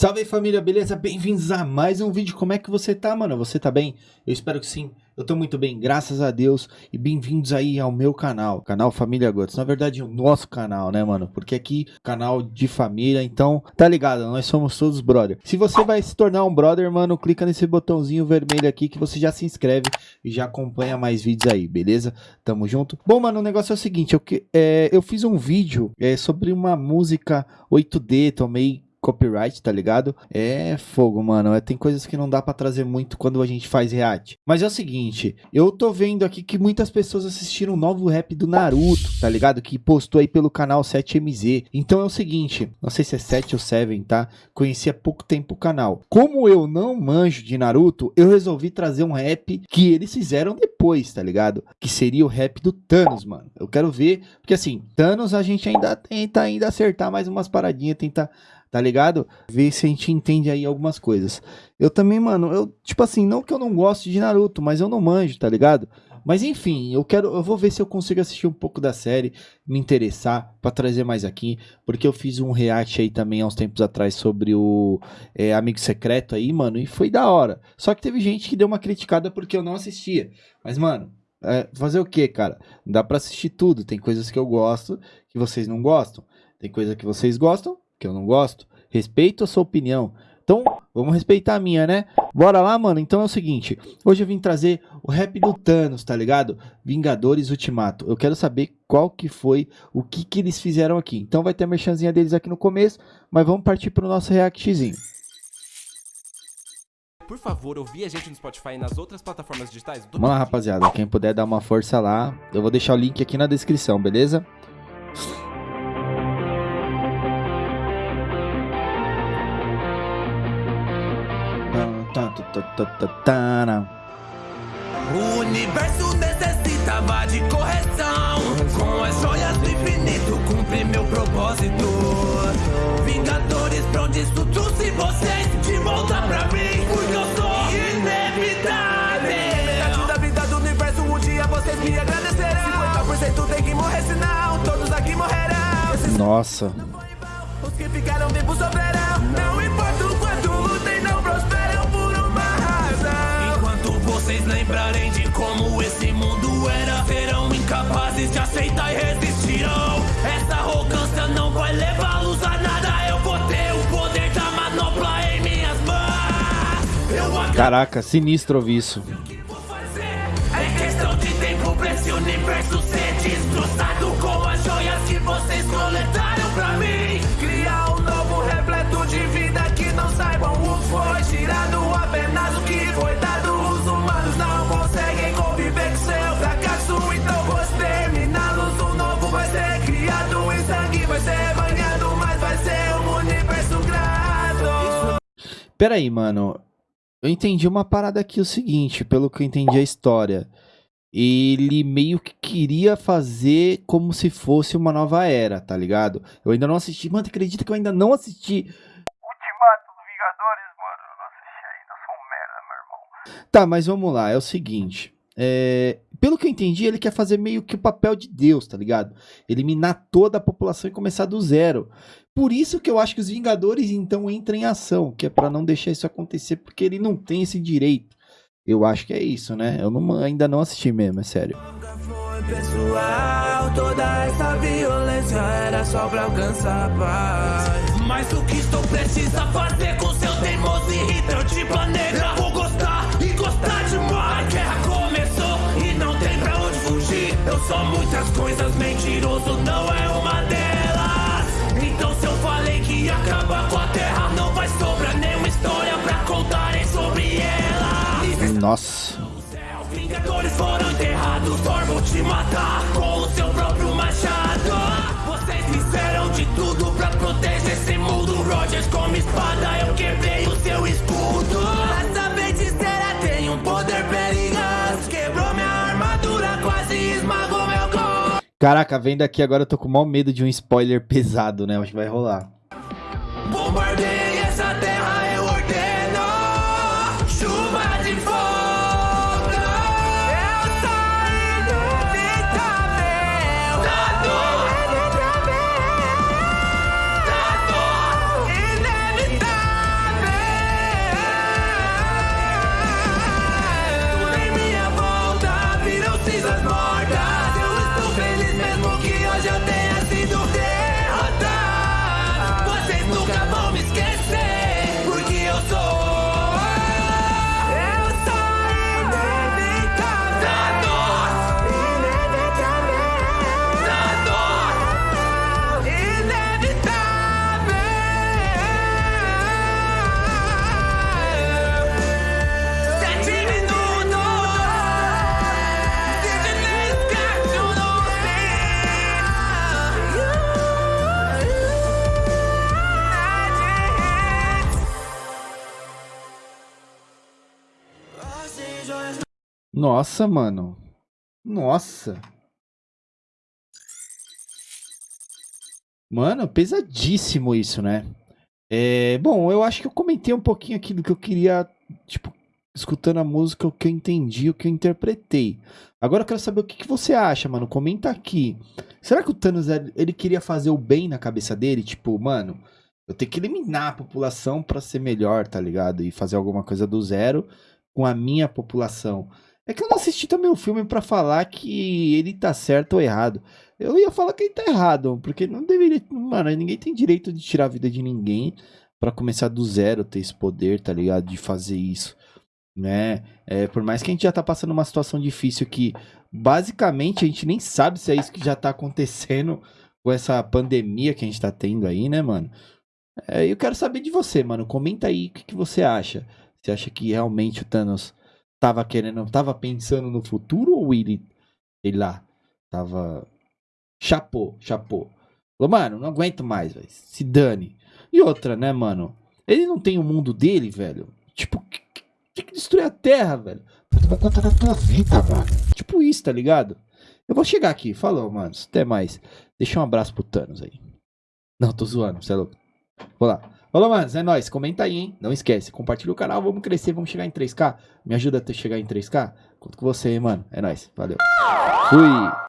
Salve aí família, beleza? Bem-vindos a mais um vídeo. Como é que você tá, mano? Você tá bem? Eu espero que sim. Eu tô muito bem, graças a Deus. E bem-vindos aí ao meu canal, canal Família Gottes. Na verdade, o nosso canal, né, mano? Porque aqui, canal de família, então, tá ligado? Nós somos todos brother. Se você vai se tornar um brother, mano, clica nesse botãozinho vermelho aqui que você já se inscreve e já acompanha mais vídeos aí, beleza? Tamo junto. Bom, mano, o negócio é o seguinte, eu, é, eu fiz um vídeo é, sobre uma música 8D, tomei copyright, tá ligado? É fogo, mano. É, tem coisas que não dá para trazer muito quando a gente faz react. Mas é o seguinte, eu tô vendo aqui que muitas pessoas assistiram o novo rap do Naruto, tá ligado? Que postou aí pelo canal 7MZ. Então é o seguinte, não sei se é 7 ou 7, tá? Conheci há pouco tempo o canal. Como eu não manjo de Naruto, eu resolvi trazer um rap que eles fizeram depois, tá ligado? Que seria o rap do Thanos, mano. Eu quero ver, porque assim, Thanos a gente ainda tenta ainda acertar mais umas paradinhas, tenta tá ligado? Ver se a gente entende aí algumas coisas. Eu também, mano, eu, tipo assim, não que eu não goste de Naruto, mas eu não manjo, tá ligado? Mas enfim, eu quero, eu vou ver se eu consigo assistir um pouco da série, me interessar para trazer mais aqui, porque eu fiz um react aí também há uns tempos atrás sobre o é, Amigo Secreto aí, mano, e foi da hora. Só que teve gente que deu uma criticada porque eu não assistia. Mas, mano, é, fazer o que, cara? Dá para assistir tudo. Tem coisas que eu gosto que vocês não gostam. Tem coisa que vocês gostam que eu não gosto. Respeito a sua opinião. Então, vamos respeitar a minha, né? Bora lá, mano. Então é o seguinte. Hoje eu vim trazer o rap do Thanos, tá ligado? Vingadores Ultimato. Eu quero saber qual que foi, o que que eles fizeram aqui. Então vai ter a merchanzinha deles aqui no começo, mas vamos partir pro nosso reactzinho. Por favor, ouvir a gente no Spotify e nas outras plataformas digitais. Vamos lá, rapaziada. Quem puder dar uma força lá, eu vou deixar o link aqui na descrição, beleza? O universo necessitava de correção. Com as joias do infinito, cumpri meu propósito. Vingadores, pra onde isso trouxe vocês? De volta pra mim, porque eu sou inevitável. Metade da vida do universo, um dia vocês me agradecerão. 50% tem que morrer, senão todos aqui morrerão. Nossa. Os que ficaram vivos sofrerão. Lembrarem de como esse mundo era, serão incapazes de aceitar e resistirão. Essa arrogância não vai levá-los a nada. Eu vou ter o poder da manopla em minhas mãos. Caraca, sinistro ouvir isso. que vou fazer. É questão de tempo pra esse universo ser destroçado Pera aí, mano. Eu entendi uma parada aqui o seguinte, pelo que eu entendi a história. Ele meio que queria fazer como se fosse uma nova era, tá ligado? Eu ainda não assisti. Mano, acredita que eu ainda não assisti. Ultimato dos Vingadores, mano, eu não assisti ainda, eu sou um merda, meu irmão. Tá, mas vamos lá, é o seguinte. é, Pelo que eu entendi, ele quer fazer meio que o papel de Deus, tá ligado? Eliminar toda a população e começar do zero. Por isso que eu acho que os Vingadores então entram em ação, que é pra não deixar isso acontecer, porque ele não tem esse direito. Eu acho que é isso, né? Eu não- ainda não assisti mesmo, é sério. Pessoal, toda essa violência era só pra alcançar paz. Mas o que estou precisa fazer com seu teimoso irrita? Eu sou muitas coisas, mentiroso não é uma delas. Então se eu falei que ia acabar com a terra, não vai sobrar nenhuma história pra contarem sobre ela. Nossa. Vingadores foram enterrados, Thor vou te matar Caraca, vendo aqui agora eu tô com o maior medo de um spoiler pesado, né? Acho que vai rolar. Bombardeei essa terra, Nossa, mano. Nossa. Mano, pesadíssimo isso, né? É, bom, eu acho que eu comentei um pouquinho aqui do que eu queria, tipo, escutando a música, o que eu entendi, o que eu interpretei. Agora eu quero saber o que, que você acha, mano. Comenta aqui. Será que o Thanos, ele queria fazer o bem na cabeça dele? Tipo, mano, eu tenho que eliminar a população pra ser melhor, tá ligado? E fazer alguma coisa do zero com a minha população. É que eu não assisti também o filme pra falar que ele tá certo ou errado. Eu ia falar que ele tá errado, porque não deveria. Mano, ninguém tem direito de tirar a vida de ninguém pra começar do zero, ter esse poder, tá ligado? De fazer isso né? É, por mais que a gente já tá passando uma situação difícil que basicamente a gente nem sabe se é isso que já tá acontecendo com essa pandemia que a gente tá tendo aí, né, mano? É, eu quero saber de você, mano. Comenta aí o que, que você acha. Você acha que realmente o Thanos tava querendo, tava pensando no futuro ou ele, sei lá, tava. Chapou, chapou. Falou, mano, não aguento mais, velho. Se dane. E outra, né, mano? Ele não tem o mundo dele, velho. Tipo, tem que destruir a Terra, velho. Vida, mano. Tipo isso, tá ligado? Eu vou chegar aqui. Falou, mano. Até mais. Deixa um abraço pro Thanos aí. Não, tô zoando, você é louco. Vou lá. Falou, manos. É nóis. Comenta aí, hein? Não esquece. Compartilha o canal. Vamos crescer. Vamos chegar em 3K. Me ajuda a chegar em 3K? Conto com você, hein, mano. É nóis. Valeu. Fui.